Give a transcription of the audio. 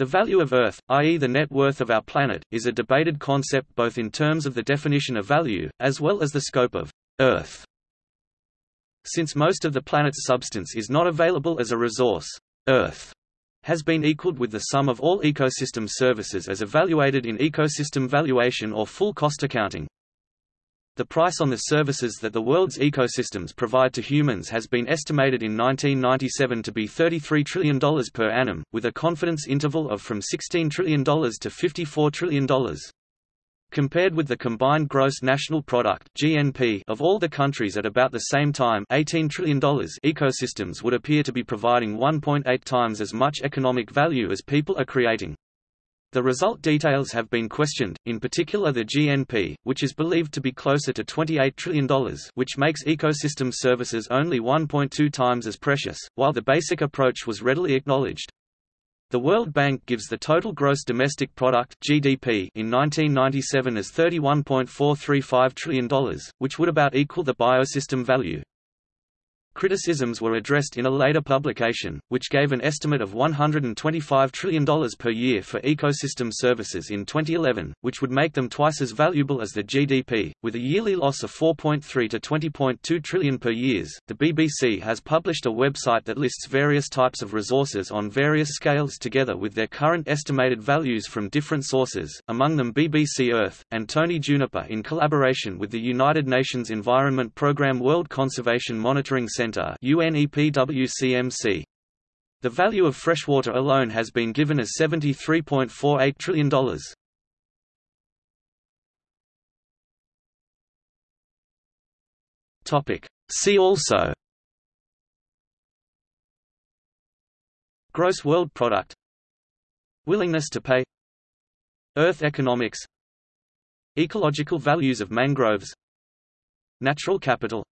The value of Earth, i.e. the net worth of our planet, is a debated concept both in terms of the definition of value, as well as the scope of Earth. Since most of the planet's substance is not available as a resource, Earth has been equaled with the sum of all ecosystem services as evaluated in ecosystem valuation or full cost accounting. The price on the services that the world's ecosystems provide to humans has been estimated in 1997 to be $33 trillion per annum, with a confidence interval of from $16 trillion to $54 trillion. Compared with the combined gross national product (GNP) of all the countries at about the same time, $18 trillion, ecosystems would appear to be providing 1.8 times as much economic value as people are creating. The result details have been questioned, in particular the GNP, which is believed to be closer to $28 trillion which makes ecosystem services only 1.2 times as precious, while the basic approach was readily acknowledged. The World Bank gives the total gross domestic product (GDP) in 1997 as $31.435 trillion, which would about equal the biosystem value. Criticisms were addressed in a later publication, which gave an estimate of $125 trillion per year for ecosystem services in 2011, which would make them twice as valuable as the GDP, with a yearly loss of 4.3 to 20.2 trillion per years. The BBC has published a website that lists various types of resources on various scales together with their current estimated values from different sources, among them BBC Earth, and Tony Juniper in collaboration with the United Nations Environment Programme World Conservation Monitoring Center UNEPWCMC. The value of freshwater alone has been given as $73.48 trillion. See also. Gross world product. Willingness to pay. Earth economics. Ecological values of mangroves. Natural capital